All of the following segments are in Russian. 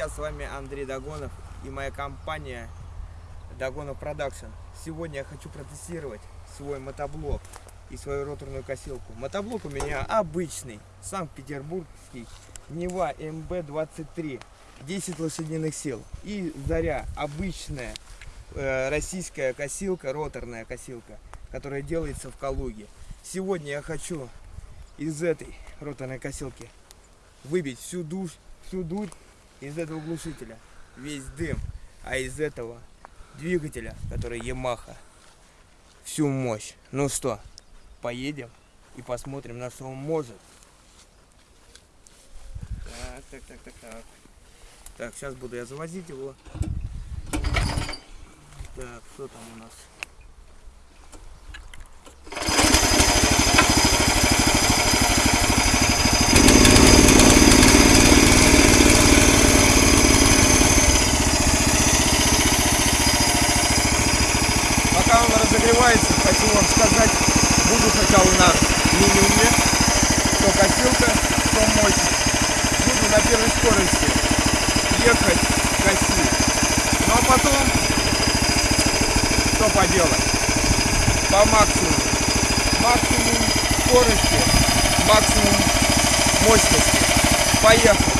друзья, с вами Андрей Дагонов и моя компания Дагонов Production. Сегодня я хочу протестировать свой мотоблок и свою роторную косилку. Мотоблок у меня обычный, Санкт-Петербургский, Нева МБ-23, 10 лошадиных сил. И Заря, обычная э, российская косилка, роторная косилка, которая делается в Калуге. Сегодня я хочу из этой роторной косилки выбить всю душ, всю дурь из этого глушителя, весь дым, а из этого двигателя, который Yamaha, всю мощь. Ну что, поедем и посмотрим, на что он может. Так, так, так, так, так. Так, сейчас буду я завозить его. Так, что там у нас? Пока он разогревается, хочу вам сказать, буду сначала на минимуме, что косилка, что мощность. Буду на первой скорости ехать, косить. Ну а потом, что поделать, по максимуму. Максимум скорости, максимум мощности. Поехали.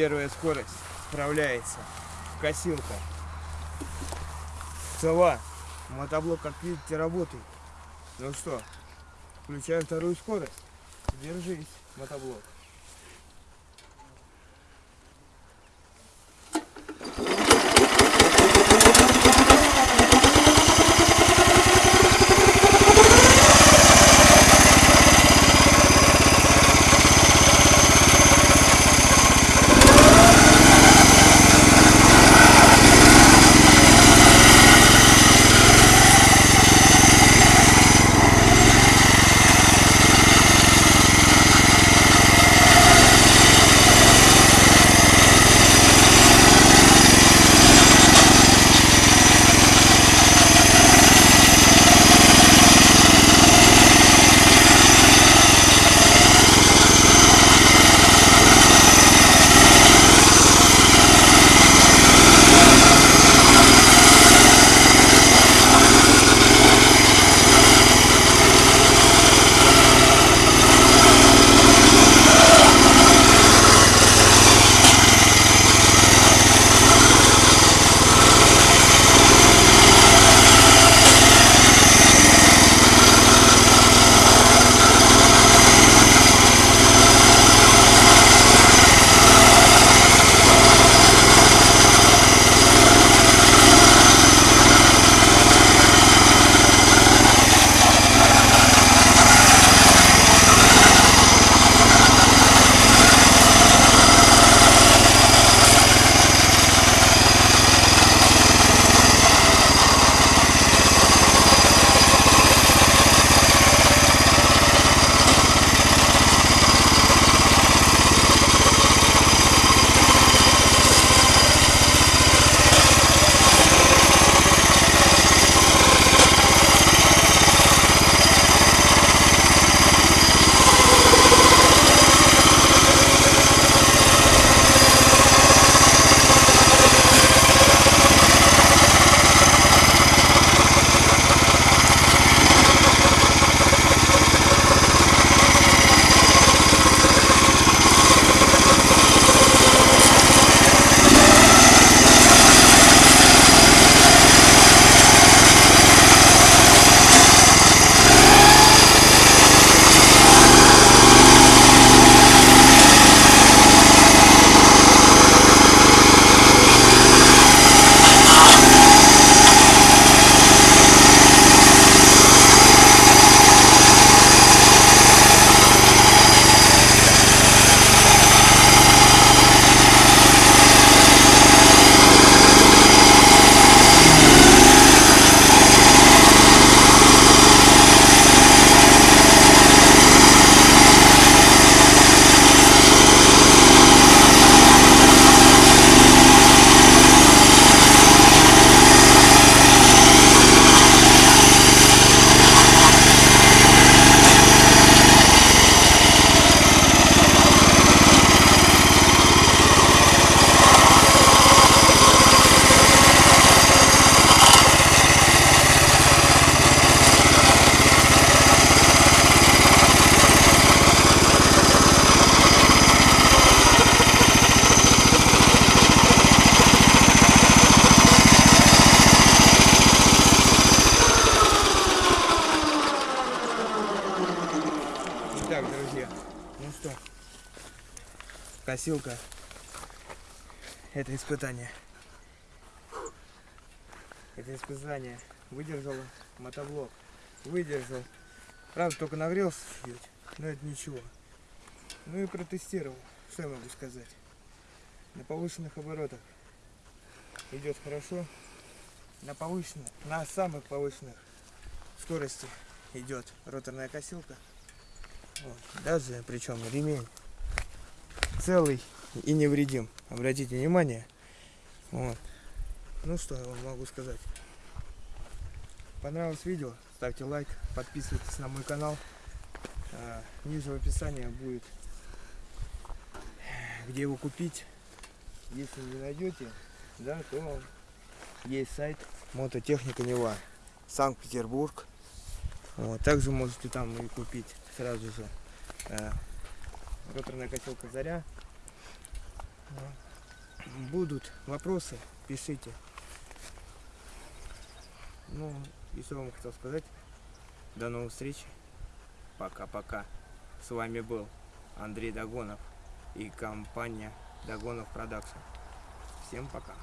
Первая скорость справляется. Косилка. Цела. Мотоблок, как видите, работает. Ну что, включаем вторую скорость. Держись, мотоблок. Ну что, косилка. Это испытание. Это испытание. Выдержала мотоблок. Выдержал. Правда, только нагрелся чуть, но это ничего. Ну и протестировал. Что я могу сказать? На повышенных оборотах идет хорошо. На повышенных, на самых повышенных скорости идет роторная косилка. Даже причем ремень целый и невредим. Обратите внимание. Вот. Ну что я вам могу сказать. Понравилось видео? Ставьте лайк, подписывайтесь на мой канал. А, Ниже в описании будет, где его купить. Если не найдете, да, то есть сайт Мототехника Нева. Санкт-Петербург. Вот, также можете там и купить сразу же э, роторная котелка Заря. Будут вопросы, пишите. Ну, и что вам хотел сказать. До новых встреч. Пока-пока. С вами был Андрей Дагонов и компания Дагонов Продакшн. Всем пока.